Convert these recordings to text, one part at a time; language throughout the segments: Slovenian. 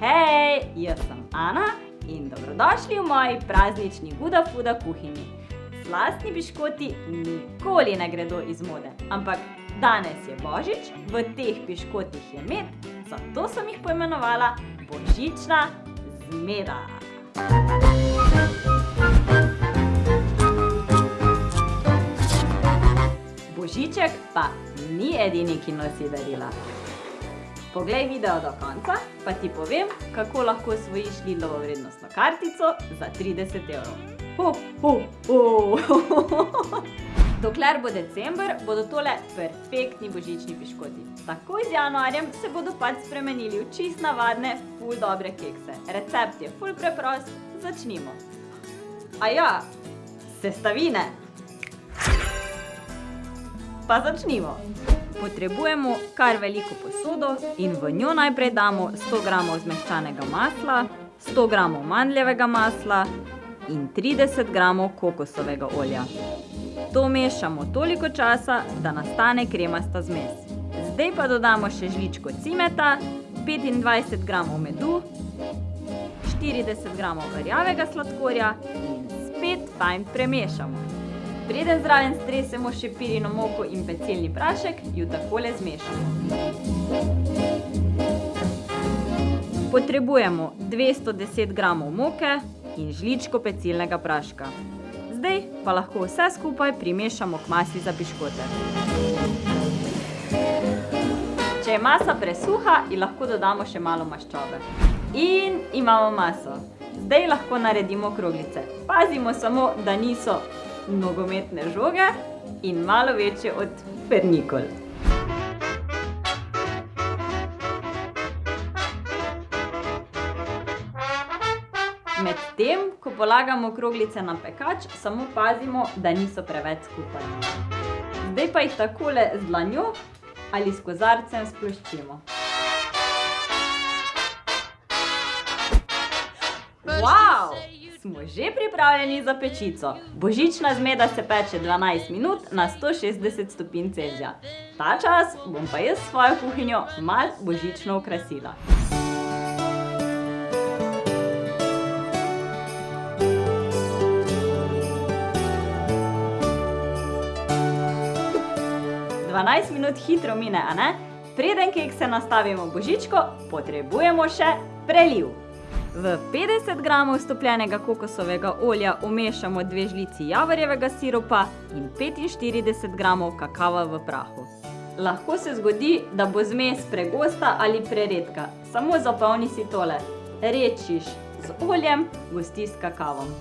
Hej, jaz sem Ana in dobrodošli v moji praznični Guda Fuda kuhinji. Slastni piškoti nikoli ne gredo iz mode, ampak danes je Božič, v teh piškotih je med, zato sem jih poimenovala Božična zmeda. Božiček pa ni edini, ki nosi darila. Poglej video do konca, pa ti povem, kako lahko osvojiš Lidlovo vrednostno kartico za 30 evrov. Ho, ho, ho. Dokler bo december, bodo tole perfektni božični piškoti. Takoj z januarjem se bodo pač spremenili v čist navadne, ful dobre kekse. Recept je ful preprost, začnimo. Aja, sestavine. Pa začnimo. Potrebujemo kar veliko posodo in v njo najprej damo 100 gramov zmehčanega masla, 100 gramov mandljevega masla in 30 gramov kokosovega olja. To mešamo toliko časa, da nastane kremasta zmes. Zdaj pa dodamo še žličko cimeta, 25 gramov medu, 40 gramov rjavega sladkorja in spet fajn premešamo. Preden zraven stresemo še pirino moko in pecilni prašek, ju takole zmešamo. Potrebujemo 210 gramov moke in žličko pecilnega praška. Zdaj pa lahko vse skupaj primešamo k masi za piškote. Če je masa presuha, ji lahko dodamo še malo maščobe. In imamo maso. Zdaj lahko naredimo kroglice. Pazimo samo, da niso nogometne žoge in malo večje od pernikol. Medtem, ko polagamo kroglice na pekač, samo pazimo, da niso preveč skupaj. Zdaj pa jih takole z dlanjo ali s kozarcem sploščimo. Vau! Smo že pripravljeni za pečico. Božična zmeda se peče 12 minut na 160 stopinj Celzija. Ta čas bom pa jaz svojo kuhinjo malo božično okrasila. Dvanajst minut hitro mine, a ne? Preden kekse nastavimo v božičko, potrebujemo še preliv. V 50 gramov stopljenega kokosovega olja umešamo dve žlici javorjevega siropa in 45 gramov kakava v prahu. Lahko se zgodi, da bo zmes pregosta ali preredka. Samo zapolni si tole. Redčiš z oljem, gosti s kakavom.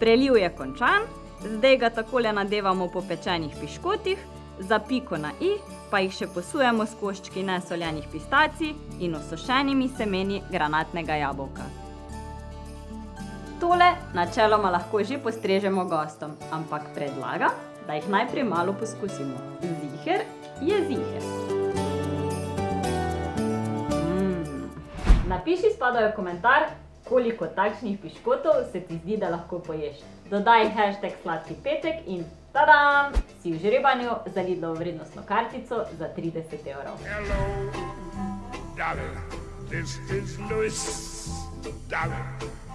Preliv je končan, zdaj ga takole nadevamo po pečenih piškotih, za piko na i pa jih še posujemo s koščki nesoljenih pistacij in osušenimi semeni granatnega jabolka. Tole načeloma lahko že postrežemo gostom, ampak predlagam, da jih najprej malo poskusimo. Ziher je ziher. Mm. Napiši spodaj v komentar, koliko takšnih piškotov se ti zdi, da lahko poješ. Dodaj hashtag sladki petek in tadam, si v žrebanju za Lidlovo vrednostno kartico za 30 evrov. Hello, darling, this is Louis, darling.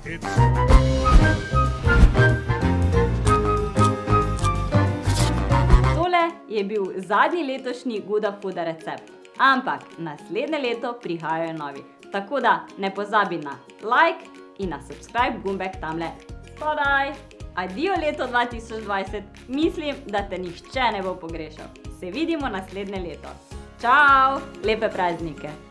Tole je bil zadnji letošnji Guda Fuda recept. Ampak naslednje leto prihajajo novi. Tako da ne pozabi na like in na subscribe gumbek tamle spodaj. Adijo leto 2020, mislim, da te nihče ne bo pogrešal. Se vidimo naslednje leto. Čau, lepe praznike!